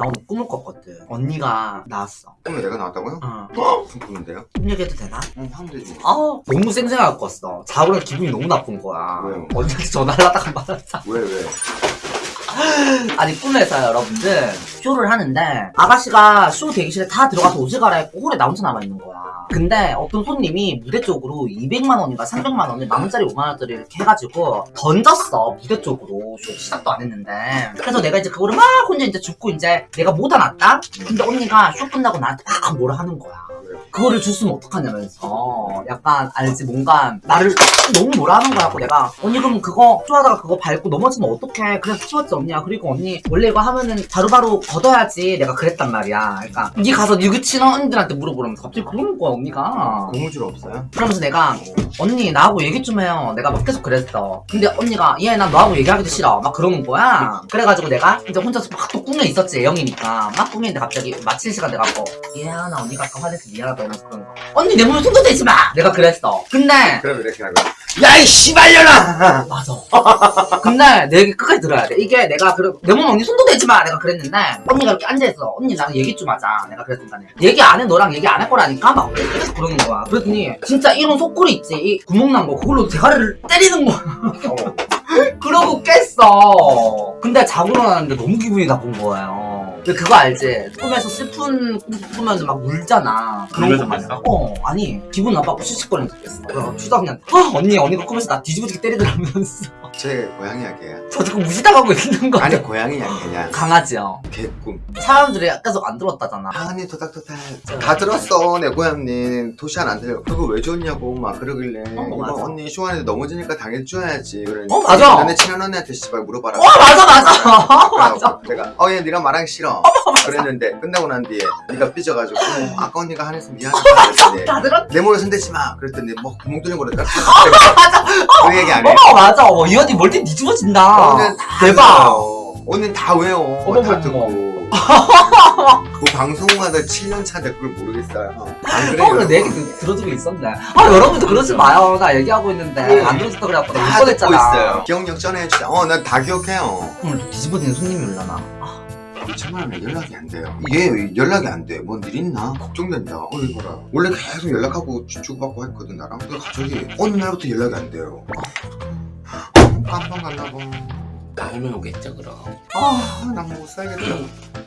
나 오늘 꿈을 꿨거든 언니가 나왔어 꿈에 내가 나왔다고요? 어 무슨 꿈인데요? 꿈 얘기해도 되나? 응 하면 되지 아 너무 쌩쌩하게 꿨어 자고 나 기분이 너무 나쁜 거야 왜요? 언니한테 전화를 하다가 말았다 왜 왜? 아니 꿈에서 여러분들 쇼를 하는데 아가씨가 쇼 대기실에 다 들어가서 옷을 갈아입고 홀에 나 혼자 남아있는 거야 근데 어떤 손님이 무대 쪽으로 200만 원인가 300만 원을 만 원짜리 5만 원짜리 이렇게 해가지고 던졌어 무대 쪽으로. 쇼 시작도 안 했는데. 그래서 내가 이제 그거를 막 혼자 이제 줍고 이제 내가 못 안았다? 근데 언니가 쇼 끝나고 나한테 막 뭐라 하는 거야 그거를 줬으면 어떡하냐면서 약간 알지 뭔가 나를 너무 뭐라 하는 거야. 고 내가 언니 그럼 그거 쇼하다가 그거 밟고 넘어지면 어떡해? 그래서 치웠지 언니야 그리고 언니 원래 이거 하면은 바로바로 걷어야지 내가 그랬단 말이야. 그러니까 니 가서 니그 친한 언니들한테 물어보면서 갑자기 그러는 거야 언니가. 고무줄 없어요? 그러면서 내가 언니 나하고 얘기 좀 해요. 내가 막 계속 그랬어. 근데 언니가 얘 난 너하고 얘기하기도 싫어. 막 그러는 거야. 그래가지고 내가 이제 혼자서 막 또 꿈에 있었지 애영이니까. 막 꿈에 있는데 갑자기 마칠 시간 돼갖고 미안하다 언니가 아까 화내서 미안하다 이러면서 그런 거. 언니 내 몸에 손도 대지 마! 내가 그랬어. 근데 그럼 이렇게 하고 야이 씨발년아! 맞아. 근데 내 얘기 끝까지 들어야 돼. 이게 내가 그래 내 몸에 언니 손도 대지 마! 내가 그랬는데 언니가 이렇게 앉아있어. 언니 나랑 얘기 좀 하자. 내가 그랬으니까 얘기 안 해. 너랑 얘기 안 할 거라니까? 막 계속 그러는 거야. 그랬더니 진짜 이런 속골이 있지. 이 구멍 난 거 그걸로 대가리를 때리는 거야. 어. 그러고 깼어. 근데 자고 일어났는데 너무 기분이 나쁜 거예요. 근데 그거 알지? 꿈에서 슬픈 꿈 꾸면 막 울잖아. 그런 거. 깼어? 어, 아니 기분 나빠고 씩씩거리면서 깼어. 그래서 추다 그냥 아 언니 언니가 꿈에서 나 뒤집어지게 때리더라면서 제 고양이 약이에요 저 지금 무시당하고 있는 거야. 아니 고양이 약 그냥 강아지요. 개꿈 사람들이 계속 안 들었다잖아. 하은이 도닥도닥 다 들었어 내 고양이 도시 안 안 들려 그거 왜 줬냐고 막 그러길래 어, 이거 맞아. 언니 쇼하는데 넘어지니까 당해줘야지 그러니까 어, 맞아. 너네 친한 언니한테 씨발 물어봐라 어 맞아 맞아. 어, 맞아. 내가 어얘 네가 말하기 싫어 그랬는데 끝나고 난 뒤에 네가 삐져가지고 어, 아까 언니가 한해서 미안하다 그랬더니 다 들었. 내 몸에 손대지 마 그랬더니 뭐 구멍 뚫린 거를 딱 맞아. 어 맞아. 어, 이 언니 멀티 뒤집어진다. 오늘 다 대박. 외워. 오늘 다 외워. 어머, 다 듣고. 그 방송마다 7년 차인데 그걸 모르겠어요. 안? 어, 내 얘기 들- 들어주고 있었네. 아, 여러분도 그러지 마요. 나 얘기하고 있는데. 네. 안 들어줬다 그래갖고 나다못 듣고. 있어요. 기억력 전해주자. 어, 나다 기억해요. 오늘 또 뒤집어지는 손님이 올라나. 아, 천만에 연락이 안 돼요. 얘 연락이 안 돼. 뭔 일 있나? 걱정된다. 어, 이거라. 원래 계속 연락하고 주- 주고받고 했거든, 나랑. 근데 갑자기 어느 날부터 연락이 안 돼요. 아, 갔나 봐. 다음에 오겠죠 그럼 아, 난못 살겠다.